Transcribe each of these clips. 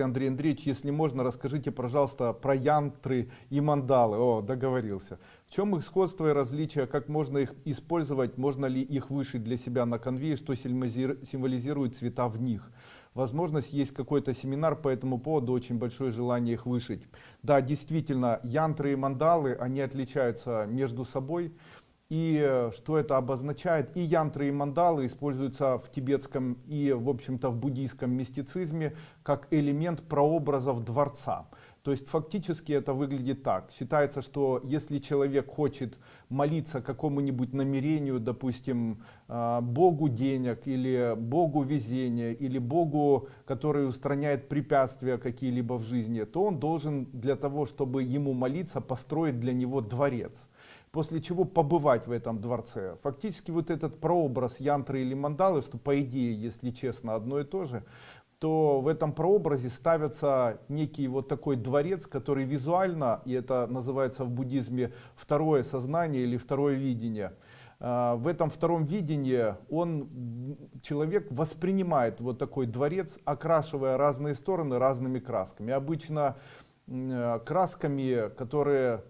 Андрей Андреевич, если можно, расскажите, пожалуйста, про янтры и мандалы. О, договорился. В чем их сходство и различия, как можно их использовать, можно ли их вышить для себя на конве, что символизирует цвета в них. Возможность есть какой-то семинар по этому поводу, очень большое желание их вышить. Да, действительно, янтры и мандалы, они отличаются между собой. И э, что это обозначает? И янтры, и мандалы используются в тибетском и, в общем-то, в буддийском мистицизме как элемент прообразов дворца. То есть фактически это выглядит так. Считается, что если человек хочет молиться какому-нибудь намерению, допустим, э, Богу денег, или Богу везения, или Богу, который устраняет препятствия какие-либо в жизни, то он должен для того, чтобы ему молиться, построить для него дворец после чего побывать в этом дворце. Фактически вот этот прообраз янтры или мандалы, что по идее, если честно, одно и то же, то в этом прообразе ставится некий вот такой дворец, который визуально, и это называется в буддизме второе сознание или второе видение, а, в этом втором видении он, человек воспринимает вот такой дворец, окрашивая разные стороны разными красками. Обычно красками, которые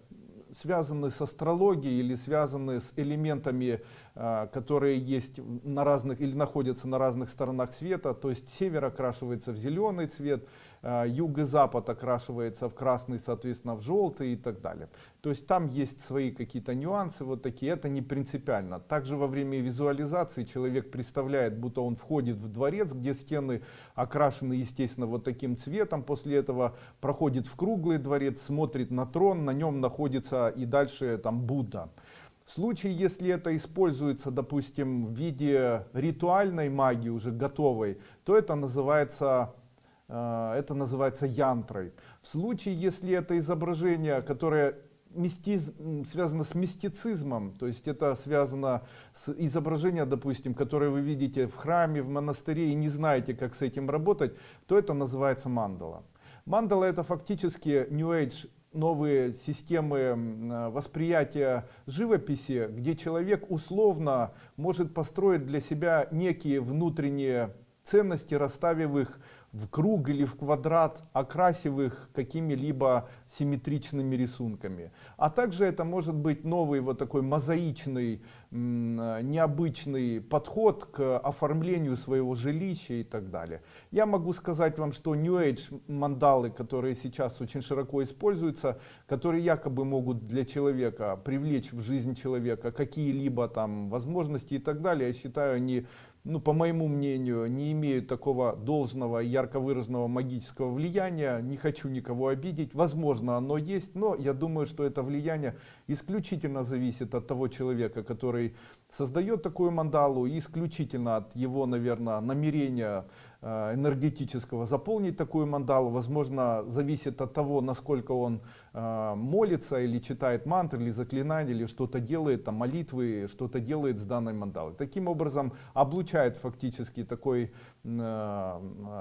связаны с астрологией или связаны с элементами, а, которые есть на разных или находятся на разных сторонах света. То есть север окрашивается в зеленый цвет, а, юг и запад окрашивается в красный, соответственно, в желтый и так далее. То есть там есть свои какие-то нюансы вот такие, это не принципиально. Также во время визуализации человек представляет, будто он входит в дворец, где стены окрашены, естественно, вот таким цветом. После этого проходит в круглый дворец, смотрит на трон, на нем находится и дальше там Будда. В случае, если это используется, допустим, в виде ритуальной магии, уже готовой, то это называется Э, это называется янтрой. В случае, если это изображение, которое мистиз, связано с мистицизмом, то есть это связано с изображением, допустим, которое вы видите в храме, в монастыре и не знаете, как с этим работать, то это называется мандала. Мандала это фактически New Age новые системы восприятия живописи, где человек условно может построить для себя некие внутренние ценности, расставив их в круг или в квадрат, окрасив их какими-либо симметричными рисунками. А также это может быть новый вот такой мозаичный, необычный подход к оформлению своего жилища и так далее. Я могу сказать вам, что New Age мандалы, которые сейчас очень широко используются, которые якобы могут для человека привлечь в жизнь человека какие-либо там возможности и так далее, я считаю, они ну, по моему мнению, не имеют такого должного ярко выраженного магического влияния. Не хочу никого обидеть. Возможно, оно есть, но я думаю, что это влияние исключительно зависит от того человека, который создает такую мандалу, и исключительно от его, наверное, намерения энергетического заполнить такую мандалу. Возможно зависит от того насколько он э, молится или читает мантры или заклинания или что-то делает там молитвы что-то делает с данной мандалой. Таким образом облучает фактически такой э,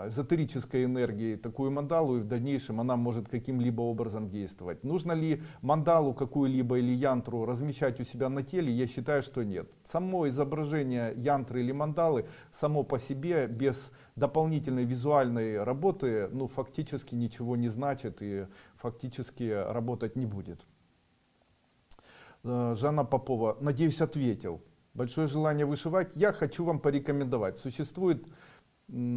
эзотерической энергией такую мандалу и в дальнейшем она может каким-либо образом действовать. Нужно ли мандалу какую-либо или янтру размещать у себя на теле? Я считаю что нет. Само изображение янтры или мандалы само по себе без дополнительной визуальной работы ну, фактически ничего не значит и фактически работать не будет. Э, Жанна Попова, надеюсь, ответил. Большое желание вышивать. Я хочу вам порекомендовать. Существует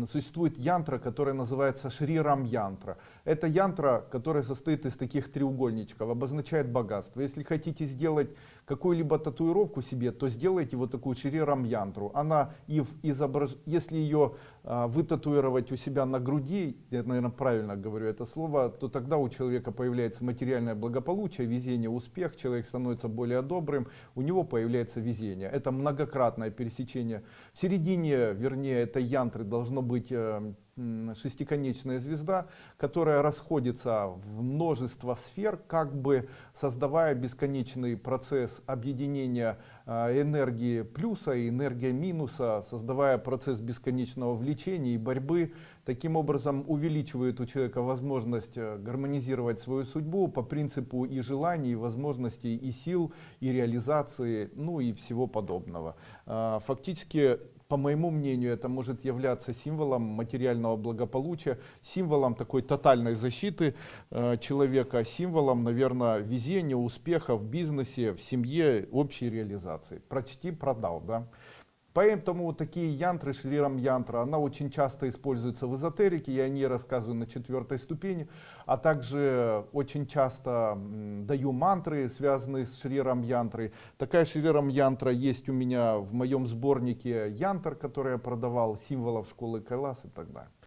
существует янтра, которая называется Шрирам янтра. Это янтра, которая состоит из таких треугольничков, обозначает богатство. Если хотите сделать какую-либо татуировку себе, то сделайте вот такую Шрирам янтру. Она и в изображ... если ее а, вытатуировать у себя на груди, я, наверное, правильно говорю это слово, то тогда у человека появляется материальное благополучие, везение, успех, человек становится более добрым, у него появляется везение. Это многократное пересечение. В середине, вернее, этой янтры должно быть э, шестиконечная звезда, которая расходится в множество сфер, как бы создавая бесконечный процесс объединения э, энергии плюса и энергии минуса, создавая процесс бесконечного влечения и борьбы. Таким образом увеличивает у человека возможность э, гармонизировать свою судьбу по принципу и желаний, и возможностей, и сил, и реализации, ну и всего подобного. Фактически по моему мнению, это может являться символом материального благополучия, символом такой тотальной защиты э, человека, символом, наверное, везения, успеха в бизнесе, в семье, общей реализации. Прочти, продал, да. Поэтому такие янтры, шрирам янтра, она очень часто используется в эзотерике, я о ней рассказываю на четвертой ступени, а также очень часто даю мантры, связанные с шрирам янтрой. Такая шрирам янтра есть у меня в моем сборнике янтр, который я продавал, символов школы Кайлас и так далее.